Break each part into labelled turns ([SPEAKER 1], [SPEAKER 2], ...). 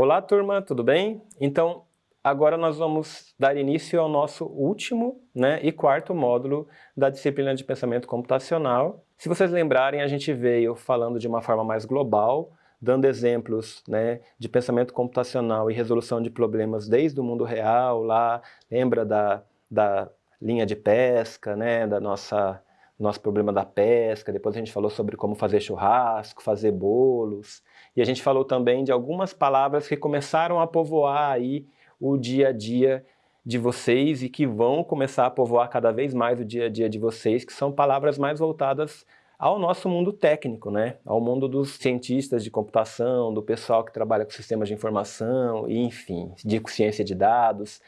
[SPEAKER 1] Olá turma, tudo bem? Então, agora nós vamos dar início ao nosso último né, e quarto módulo da disciplina de pensamento computacional. Se vocês lembrarem, a gente veio falando de uma forma mais global, dando exemplos né, de pensamento computacional e resolução de problemas desde o mundo real, lá, lembra da, da linha de pesca, né, da nossa nosso problema da pesca, depois a gente falou sobre como fazer churrasco, fazer bolos, e a gente falou também de algumas palavras que começaram a povoar aí o dia a dia de vocês e que vão começar a povoar cada vez mais o dia a dia de vocês, que são palavras mais voltadas ao nosso mundo técnico, né? ao mundo dos cientistas de computação, do pessoal que trabalha com sistemas de informação, e, enfim, de ciência de dados,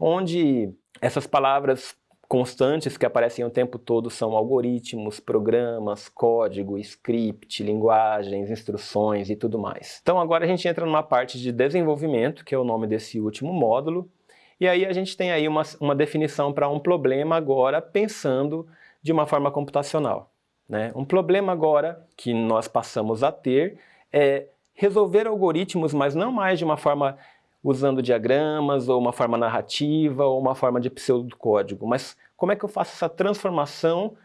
[SPEAKER 1] onde essas palavras constantes que aparecem o tempo todo são algoritmos, programas, código, script, linguagens, instruções e tudo mais. Então agora a gente entra numa parte de desenvolvimento, que é o nome desse último módulo, e aí a gente tem aí uma, uma definição para um problema agora pensando de uma forma computacional. Né? Um problema agora que nós passamos a ter é resolver algoritmos, mas não mais de uma forma usando diagramas, ou uma forma narrativa, ou uma forma de pseudocódigo, mas como é que eu faço essa transformação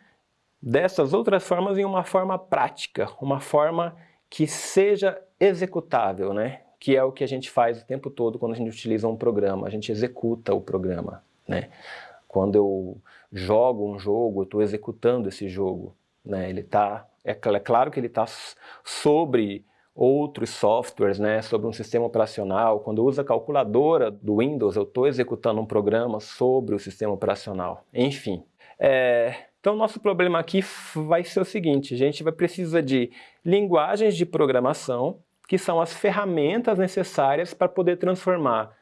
[SPEAKER 1] dessas outras formas em uma forma prática, uma forma que seja executável, né? que é o que a gente faz o tempo todo quando a gente utiliza um programa, a gente executa o programa. Né? Quando eu jogo um jogo, eu estou executando esse jogo. Né? Ele tá, é, é claro que ele está sobre outros softwares, né, sobre um sistema operacional. Quando uso a calculadora do Windows, eu estou executando um programa sobre o sistema operacional. Enfim. É, então, nosso problema aqui vai ser o seguinte, a gente vai precisar de linguagens de programação, que são as ferramentas necessárias para poder transformar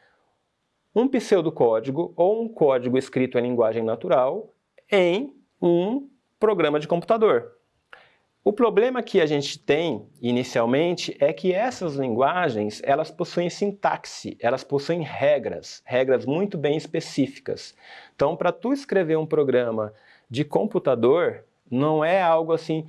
[SPEAKER 1] um pseudocódigo ou um código escrito em linguagem natural em um programa de computador. O problema que a gente tem, inicialmente, é que essas linguagens, elas possuem sintaxe, elas possuem regras, regras muito bem específicas. Então, para tu escrever um programa de computador, não é algo assim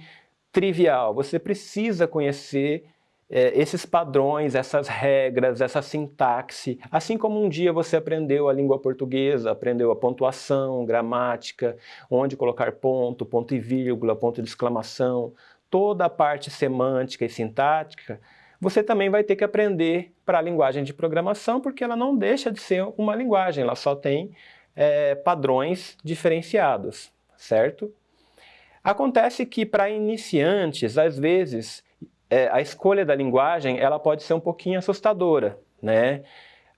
[SPEAKER 1] trivial, você precisa conhecer é, esses padrões, essas regras, essa sintaxe, assim como um dia você aprendeu a língua portuguesa, aprendeu a pontuação, gramática, onde colocar ponto, ponto e vírgula, ponto de exclamação, toda a parte semântica e sintática, você também vai ter que aprender para a linguagem de programação, porque ela não deixa de ser uma linguagem, ela só tem é, padrões diferenciados, certo? Acontece que para iniciantes, às vezes, é, a escolha da linguagem ela pode ser um pouquinho assustadora, né?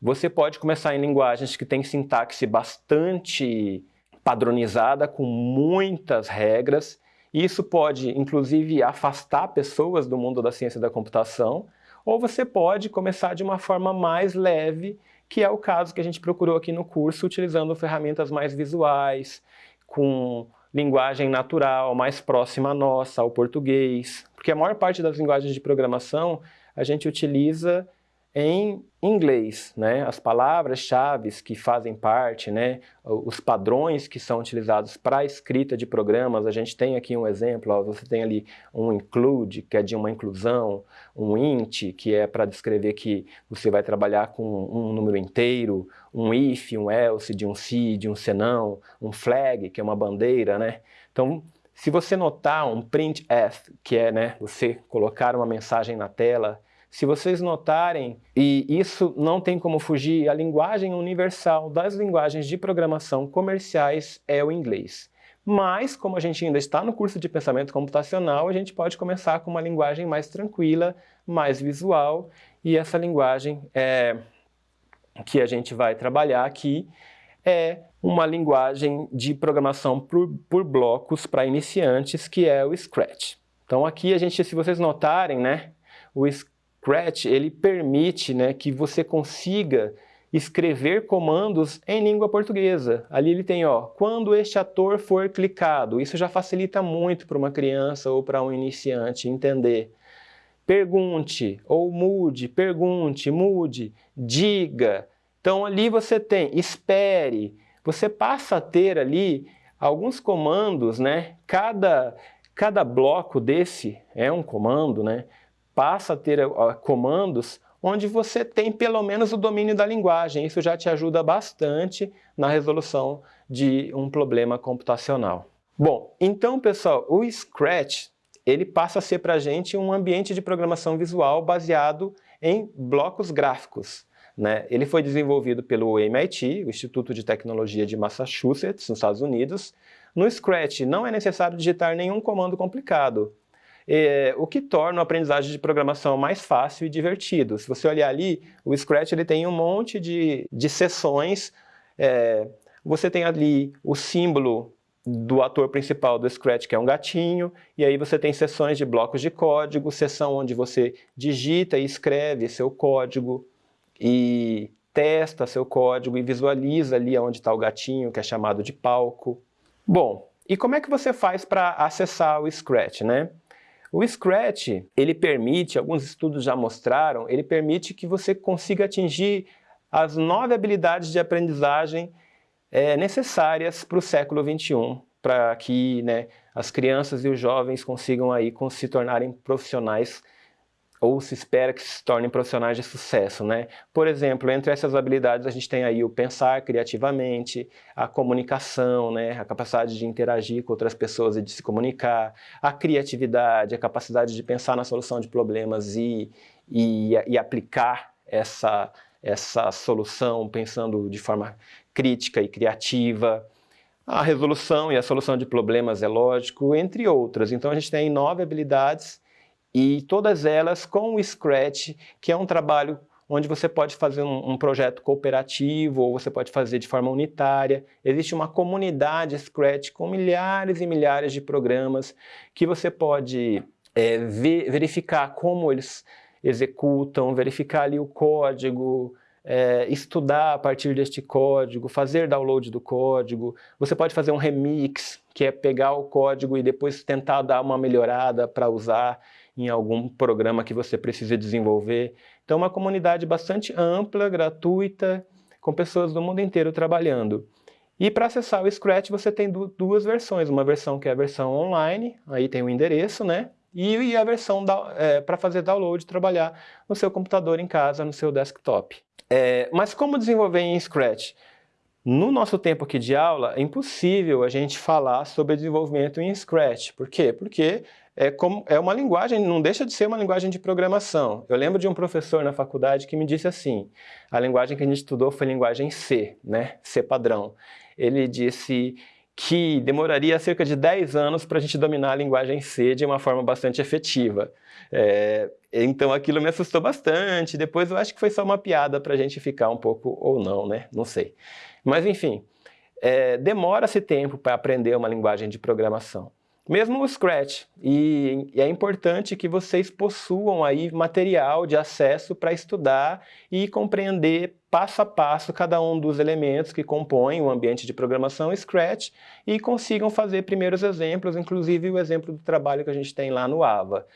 [SPEAKER 1] Você pode começar em linguagens que têm sintaxe bastante padronizada, com muitas regras, e isso pode, inclusive, afastar pessoas do mundo da ciência da computação, ou você pode começar de uma forma mais leve, que é o caso que a gente procurou aqui no curso, utilizando ferramentas mais visuais, com linguagem natural, mais próxima à nossa, ao português, porque a maior parte das linguagens de programação a gente utiliza em inglês, né? as palavras-chave que fazem parte, né? os padrões que são utilizados para a escrita de programas, a gente tem aqui um exemplo, ó, você tem ali um include, que é de uma inclusão, um int, que é para descrever que você vai trabalhar com um número inteiro, um if, um else, de um se, de um senão, um flag, que é uma bandeira, né? Então, se você notar um printf, que é né, você colocar uma mensagem na tela, se vocês notarem, e isso não tem como fugir, a linguagem universal das linguagens de programação comerciais é o inglês. Mas, como a gente ainda está no curso de pensamento computacional, a gente pode começar com uma linguagem mais tranquila, mais visual, e essa linguagem é, que a gente vai trabalhar aqui é uma linguagem de programação por, por blocos para iniciantes, que é o Scratch. Então aqui a gente, se vocês notarem, né, o Scratch ele permite né, que você consiga escrever comandos em língua portuguesa. Ali ele tem, ó, quando este ator for clicado. Isso já facilita muito para uma criança ou para um iniciante entender. Pergunte ou mude, pergunte, mude, diga. Então ali você tem espere. Você passa a ter ali alguns comandos, né? Cada, cada bloco desse é um comando, né? Passa a ter uh, comandos onde você tem pelo menos o domínio da linguagem. Isso já te ajuda bastante na resolução de um problema computacional. Bom, então pessoal, o Scratch ele passa a ser para a gente um ambiente de programação visual baseado em blocos gráficos. Né? Ele foi desenvolvido pelo MIT, o Instituto de Tecnologia de Massachusetts, nos Estados Unidos. No Scratch não é necessário digitar nenhum comando complicado, é, o que torna a aprendizagem de programação mais fácil e divertido. Se você olhar ali, o Scratch ele tem um monte de, de sessões, é, você tem ali o símbolo do ator principal do Scratch, que é um gatinho, e aí você tem sessões de blocos de código, sessão onde você digita e escreve seu código, e testa seu código e visualiza ali onde está o gatinho, que é chamado de palco. Bom, e como é que você faz para acessar o Scratch, né? O Scratch, ele permite, alguns estudos já mostraram, ele permite que você consiga atingir as nove habilidades de aprendizagem é, necessárias para o século XXI, para que né, as crianças e os jovens consigam aí se tornarem profissionais ou se espera que se tornem profissionais de sucesso, né? Por exemplo, entre essas habilidades a gente tem aí o pensar criativamente, a comunicação, né? A capacidade de interagir com outras pessoas e de se comunicar, a criatividade, a capacidade de pensar na solução de problemas e, e, e aplicar essa, essa solução pensando de forma crítica e criativa, a resolução e a solução de problemas é lógico, entre outras. Então a gente tem nove habilidades e todas elas com o Scratch, que é um trabalho onde você pode fazer um, um, projeto cooperativo ou você pode fazer de forma unitária. Existe uma comunidade Scratch com milhares e milhares de programas que você pode é, ver, verificar como eles executam, verificar ali o código, é, estudar a partir deste código, fazer download do código, você pode fazer um remix, que é pegar o código e depois tentar dar uma melhorada para usar em algum programa que você precisa desenvolver. Então uma comunidade bastante ampla, gratuita, com pessoas do mundo inteiro trabalhando. E para acessar o Scratch você tem duas versões, uma versão que é a versão online, aí tem o endereço, né? E a versão é, para fazer download, trabalhar no seu computador em casa, no seu desktop. É, mas como desenvolver em Scratch? No nosso tempo aqui de aula, é impossível a gente falar sobre desenvolvimento em Scratch. Por quê? Porque é, como, é uma linguagem, não deixa de ser uma linguagem de programação. Eu lembro de um professor na faculdade que me disse assim, a linguagem que a gente estudou foi linguagem C, né? C padrão. Ele disse que demoraria cerca de 10 anos para a gente dominar a linguagem C de uma forma bastante efetiva. É, então aquilo me assustou bastante, depois eu acho que foi só uma piada para a gente ficar um pouco ou não, né? Não sei. Mas enfim, é, demora-se tempo para aprender uma linguagem de programação. Mesmo o Scratch, e, e, é importante que vocês possuam aí material de acesso para estudar e compreender passo a passo cada um dos elementos que compõem o ambiente de programação Scratch e consigam fazer primeiros exemplos, inclusive o exemplo do trabalho que a gente tem lá no AVA.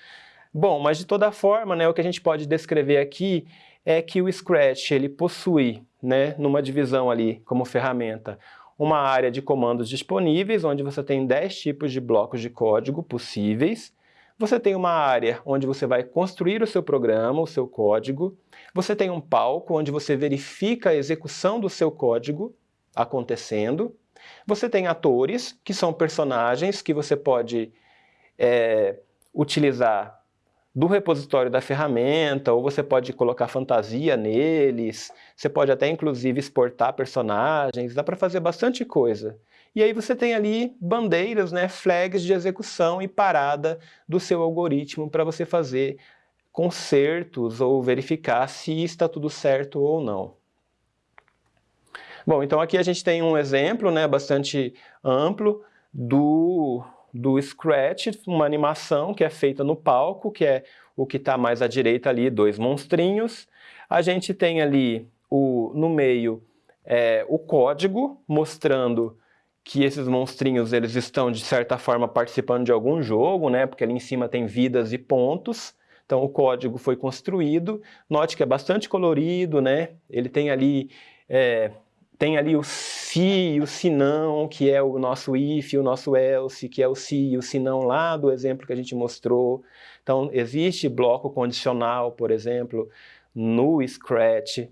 [SPEAKER 1] Bom, mas de toda forma, né, o que a gente pode descrever aqui é que o Scratch ele possui, né, numa divisão ali como ferramenta, uma área de comandos disponíveis, onde você tem 10 tipos de blocos de código possíveis. Você tem uma área onde você vai construir o seu programa, o seu código. Você tem um palco onde você verifica a execução do seu código acontecendo. Você tem atores, que são personagens que você pode é, utilizar do repositório da ferramenta, ou você pode colocar fantasia neles, você pode até inclusive exportar personagens, dá para fazer bastante coisa. E aí você tem ali bandeiras, né, flags de execução e parada do seu algoritmo para você fazer consertos ou verificar se está tudo certo ou não. Bom, então aqui a gente tem um exemplo né, bastante amplo do do Scratch, uma animação que é feita no palco, que é o que está mais à direita ali, dois monstrinhos. A gente tem ali o, no meio é, o código mostrando que esses monstrinhos eles estão de certa forma participando de algum jogo, né? Porque ali em cima tem vidas e pontos. Então o código foi construído. Note que é bastante colorido, né? Ele tem ali é, tem ali o se e o se não, que é o nosso if, o nosso else, que é o se e o se não lá do exemplo que a gente mostrou. Então, existe bloco condicional, por exemplo, no Scratch.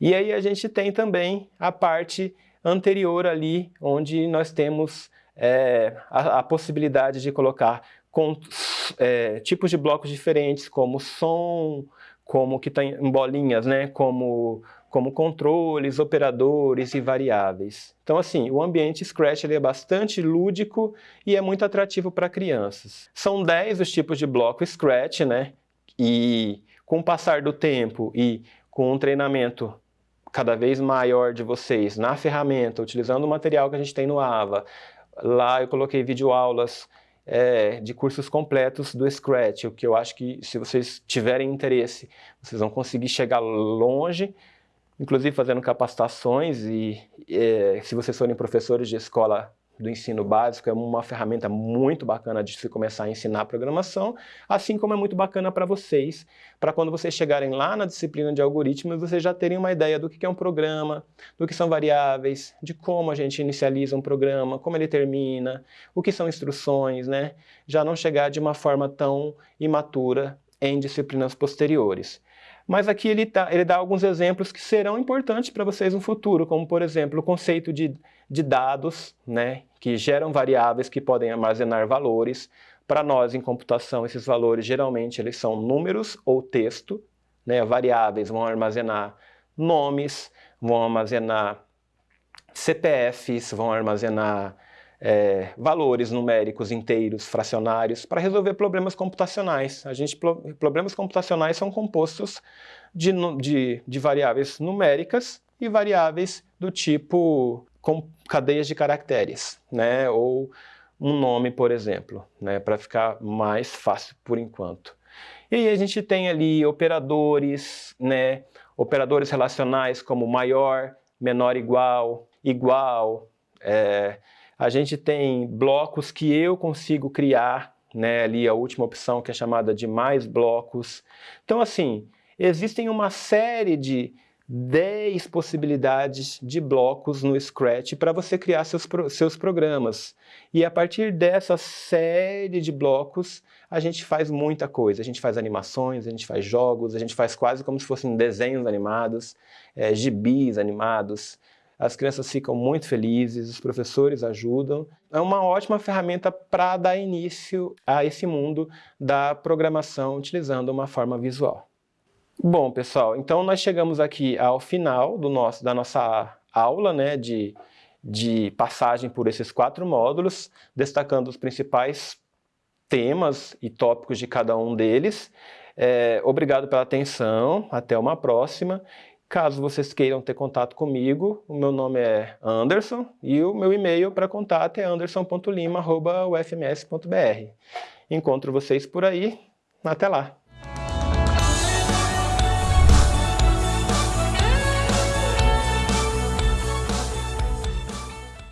[SPEAKER 1] E aí a gente tem também a parte anterior ali, onde nós temos é, a, a, possibilidade de colocar é, tipos de blocos diferentes, como som, como que está em bolinhas, né, como, como controles, operadores e variáveis. Então assim, o ambiente Scratch ele é bastante lúdico e é muito atrativo para crianças. São 10 os tipos de bloco Scratch, né, e com o passar do tempo e com um treinamento cada vez maior de vocês na ferramenta, utilizando o material que a gente tem no AVA, lá eu coloquei videoaulas é, de cursos completos do Scratch, o que eu acho que se vocês tiverem interesse, vocês vão conseguir chegar longe, inclusive fazendo capacitações e é, se vocês forem professores de escola do ensino básico, é uma ferramenta muito bacana de se começar a ensinar programação, assim como é muito bacana para vocês, para quando vocês chegarem lá na disciplina de algoritmos, vocês já terem uma ideia do que é um programa, do que são variáveis, de como a gente inicializa um programa, como ele termina, o que são instruções, né? Já não chegar de uma forma tão imatura em disciplinas posteriores. Mas aqui ele, tá, ele dá alguns exemplos que serão importantes para vocês no futuro, como por exemplo o conceito de, de dados, né, que geram variáveis que podem armazenar valores. Para nós em computação esses valores geralmente eles são números ou texto, né, variáveis vão armazenar nomes, vão armazenar CPFs, vão armazenar é, valores numéricos inteiros, fracionários, para resolver problemas computacionais. A gente, problemas computacionais são compostos de, de, de variáveis numéricas e variáveis do tipo com cadeias de caracteres, né? ou um nome, por exemplo, né? para ficar mais fácil por enquanto. E aí a gente tem ali operadores, né? operadores relacionais como maior, menor igual, igual, é, a gente tem blocos que eu consigo criar, né, ali a última opção que é chamada de mais blocos. Então assim, existem uma série de 10 possibilidades de blocos no Scratch para você criar seus, seus programas. E a partir dessa série de blocos, a gente faz muita coisa. A gente faz animações, a gente faz jogos, a gente faz quase como se fossem desenhos animados, é, gibis animados, as crianças ficam muito felizes, os professores ajudam. É uma ótima ferramenta para dar início a esse mundo da programação utilizando uma forma visual. Bom, pessoal, então nós chegamos aqui ao final do nosso, da nossa aula né, de, de passagem por esses quatro módulos, destacando os principais temas e tópicos de cada um deles. É, obrigado pela atenção, até uma próxima. Caso vocês queiram ter contato comigo, o meu nome é Anderson e o meu e-mail para contato é anderson.lima.ufms.br. Encontro vocês por aí. Até lá!